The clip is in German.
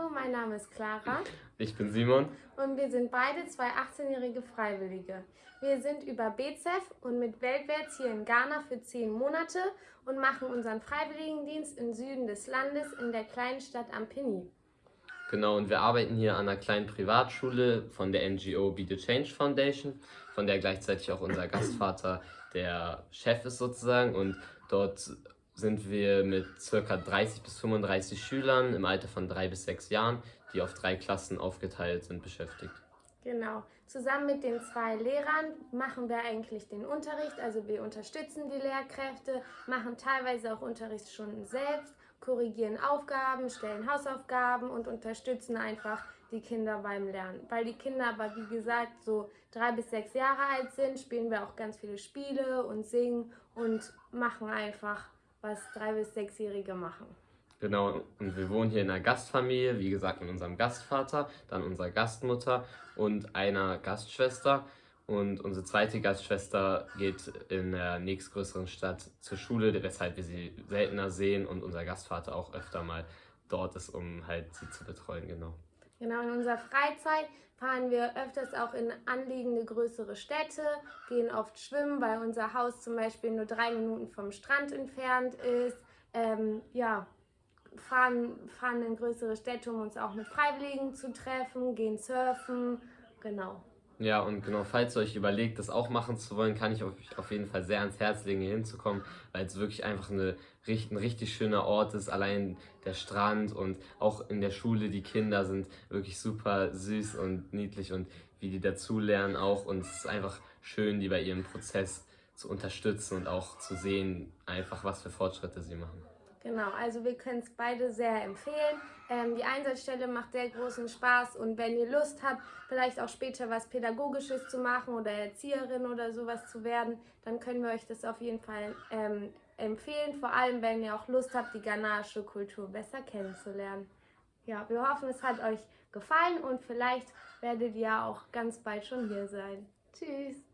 Hallo, mein Name ist Clara. Ich bin Simon. Und wir sind beide zwei 18-jährige Freiwillige. Wir sind über BZEF und mit Weltwärts hier in Ghana für zehn Monate und machen unseren Freiwilligendienst im Süden des Landes in der kleinen Stadt Ampini. Genau, und wir arbeiten hier an einer kleinen Privatschule von der NGO Be the Change Foundation, von der gleichzeitig auch unser Gastvater der Chef ist sozusagen und dort sind wir mit ca. 30 bis 35 Schülern im Alter von drei bis sechs Jahren, die auf drei Klassen aufgeteilt sind, beschäftigt. Genau. Zusammen mit den zwei Lehrern machen wir eigentlich den Unterricht. Also wir unterstützen die Lehrkräfte, machen teilweise auch Unterrichtsstunden selbst, korrigieren Aufgaben, stellen Hausaufgaben und unterstützen einfach die Kinder beim Lernen. Weil die Kinder aber, wie gesagt, so drei bis sechs Jahre alt sind, spielen wir auch ganz viele Spiele und singen und machen einfach, was drei bis sechsjährige machen. Genau, und wir wohnen hier in einer Gastfamilie, wie gesagt mit unserem Gastvater, dann unserer Gastmutter und einer Gastschwester. Und unsere zweite Gastschwester geht in der nächstgrößeren Stadt zur Schule, weshalb wir sie seltener sehen und unser Gastvater auch öfter mal dort ist, um halt sie zu betreuen, genau. Genau, in unserer Freizeit fahren wir öfters auch in anliegende größere Städte, gehen oft schwimmen, weil unser Haus zum Beispiel nur drei Minuten vom Strand entfernt ist. Ähm, ja, fahren, fahren in größere Städte, um uns auch mit Freiwilligen zu treffen, gehen surfen, genau. Ja, und genau, falls ihr euch überlegt, das auch machen zu wollen, kann ich euch auf jeden Fall sehr ans Herz legen, hier hinzukommen, weil es wirklich einfach eine, ein richtig schöner Ort ist. Allein der Strand und auch in der Schule, die Kinder sind wirklich super süß und niedlich und wie die dazulernen auch. Und es ist einfach schön, die bei ihrem Prozess zu unterstützen und auch zu sehen, einfach was für Fortschritte sie machen. Genau, also wir können es beide sehr empfehlen. Ähm, die Einsatzstelle macht sehr großen Spaß und wenn ihr Lust habt, vielleicht auch später was Pädagogisches zu machen oder Erzieherin oder sowas zu werden, dann können wir euch das auf jeden Fall ähm, empfehlen. Vor allem, wenn ihr auch Lust habt, die ghanaische Kultur besser kennenzulernen. Ja, wir hoffen, es hat euch gefallen und vielleicht werdet ihr auch ganz bald schon hier sein. Tschüss!